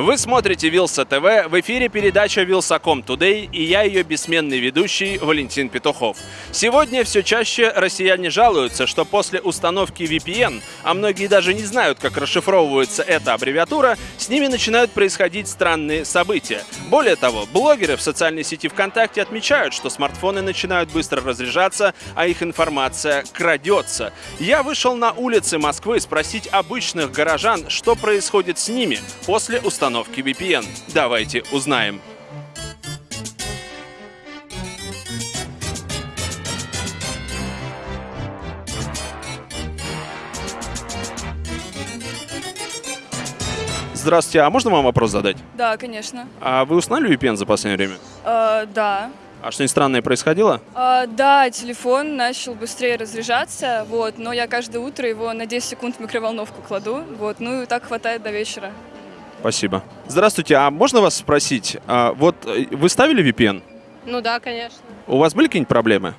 Вы смотрите Вилса ТВ, в эфире передача Вилсаком Today и я ее бессменный ведущий Валентин Петухов. Сегодня все чаще россияне жалуются, что после установки VPN, а многие даже не знают, как расшифровывается эта аббревиатура, с ними начинают происходить странные события. Более того, блогеры в социальной сети ВКонтакте отмечают, что смартфоны начинают быстро разряжаться, а их информация крадется. Я вышел на улицы Москвы спросить обычных горожан, что происходит с ними после установки VPN. Давайте узнаем. Здравствуйте, а можно вам вопрос задать? Да, конечно. А вы узнали VPN за последнее время? Э, да. А что-нибудь странное происходило? Э, да, телефон начал быстрее разряжаться, вот, но я каждое утро его на 10 секунд в микроволновку кладу, вот, ну и так хватает до вечера. Спасибо. Здравствуйте, а можно вас спросить, а вот э, вы ставили VPN? Ну да, конечно. У вас были какие-нибудь проблемы?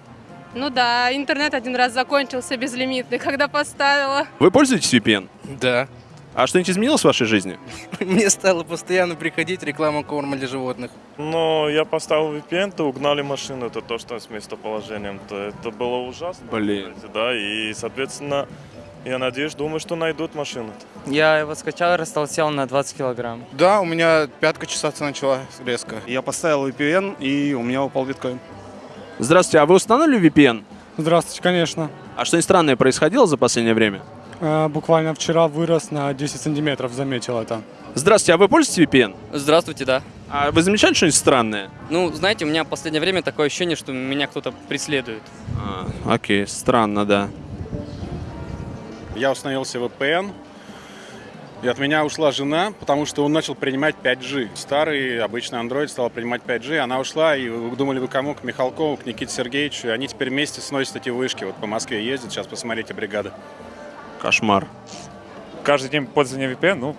Ну да, интернет один раз закончился безлимитный, когда поставила. Вы пользуетесь VPN? Да. А что-нибудь изменилось в вашей жизни? Мне стало постоянно приходить реклама корма для животных. Но я поставил VPN, то угнали машину, это то, что с местоположением. То это было ужасно. Блин. Да, и, соответственно, я надеюсь, думаю, что найдут машину. Я его скачал и растолстел на 20 килограмм. Да, у меня пятка чесаться начала резко. Я поставил VPN, и у меня упал биткоин. Здравствуйте, а вы установили VPN? Здравствуйте, конечно. А что-нибудь странное происходило за последнее время? Э, Буквально вчера вырос на 10 сантиметров, заметил это. Здравствуйте, а вы пользуетесь VPN? Здравствуйте, да. А вы замечали что-нибудь странное? Ну, знаете, у меня в последнее время такое ощущение, что меня кто-то преследует. А, окей, странно, да. Я установил себе VPN, и от меня ушла жена, потому что он начал принимать 5G. Старый обычный Android стал принимать 5G, она ушла, и вы думали, вы кому? К Михалкову, к Никите Сергеевичу. И они теперь вместе сносят эти вышки. Вот по Москве ездят, сейчас посмотрите бригады. Кошмар. каждый день пользования VPN, ну,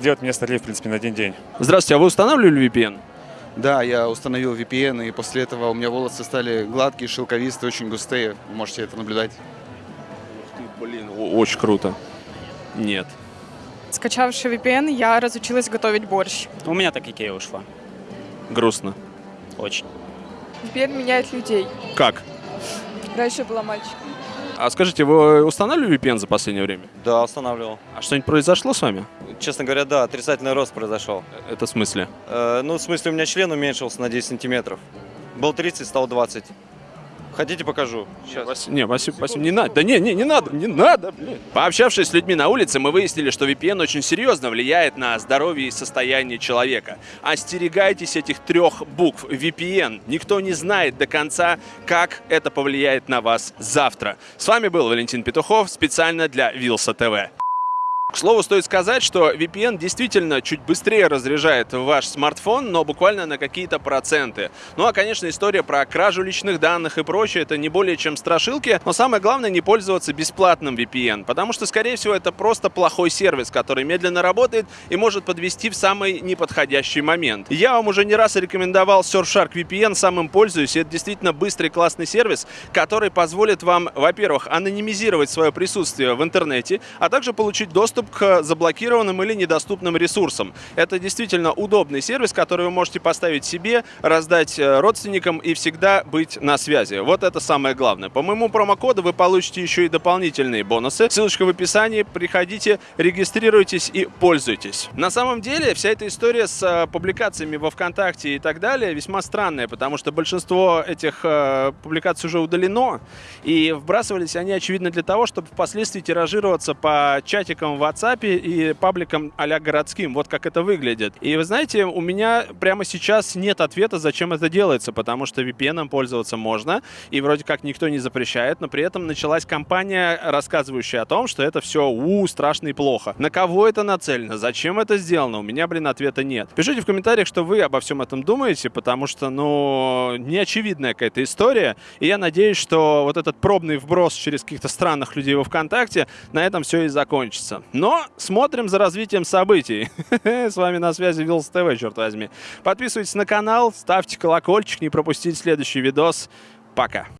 делает меня старее, в принципе, на один день. Здравствуйте, а вы устанавливали VPN? Да, я установил VPN, и после этого у меня волосы стали гладкие, шелковистые, очень густые. Вы можете это наблюдать. Очень круто. Нет. Скачавши VPN, я разучилась готовить борщ. У меня так Икея ушла. Грустно. Очень. Теперь меняет людей. Как? Раньше была мальчик. А скажите, вы устанавливали VPN за последнее время? Да, устанавливал. А что-нибудь произошло с вами? Честно говоря, да, отрицательный рост произошел. Это в смысле? Э, ну, в смысле, у меня член уменьшился на 10 сантиметров. Был 30, стал 20. Хотите, покажу? Сейчас. Не, Васю, Васю, не надо. Да не, не, не надо, не надо, блин. Пообщавшись с людьми на улице, мы выяснили, что VPN очень серьезно влияет на здоровье и состояние человека. Остерегайтесь этих трех букв VPN. Никто не знает до конца, как это повлияет на вас завтра. С вами был Валентин Петухов специально для Вилса ТВ. К слову, стоит сказать, что VPN действительно чуть быстрее разряжает ваш смартфон, но буквально на какие-то проценты. Ну а, конечно, история про кражу личных данных и прочее, это не более чем страшилки, но самое главное не пользоваться бесплатным VPN, потому что, скорее всего, это просто плохой сервис, который медленно работает и может подвести в самый неподходящий момент. Я вам уже не раз рекомендовал Surfshark VPN, сам им пользуюсь, это действительно быстрый классный сервис, который позволит вам, во-первых, анонимизировать свое присутствие в интернете, а также получить доступ к заблокированным или недоступным ресурсам. Это действительно удобный сервис, который вы можете поставить себе, раздать э, родственникам и всегда быть на связи. Вот это самое главное. По моему промокоду вы получите еще и дополнительные бонусы. Ссылочка в описании. Приходите, регистрируйтесь и пользуйтесь. На самом деле вся эта история с э, публикациями во ВКонтакте и так далее весьма странная, потому что большинство этих э, публикаций уже удалено, и вбрасывались они, очевидно, для того, чтобы впоследствии тиражироваться по чатикам в WhatsApp и пабликам а городским. Вот как это выглядит. И вы знаете, у меня прямо сейчас нет ответа, зачем это делается, потому что VPN пользоваться можно, и вроде как никто не запрещает, но при этом началась кампания, рассказывающая о том, что это все у страшно и плохо. На кого это нацелено? Зачем это сделано? У меня, блин, ответа нет. Пишите в комментариях, что вы обо всем этом думаете, потому что, ну, неочевидная какая-то история, и я надеюсь, что вот этот пробный вброс через каких-то странных людей во ВКонтакте на этом все и закончится. Но смотрим за развитием событий. С вами на связи Вилс ТВ, черт возьми. Подписывайтесь на канал, ставьте колокольчик, не пропустить следующий видос. Пока.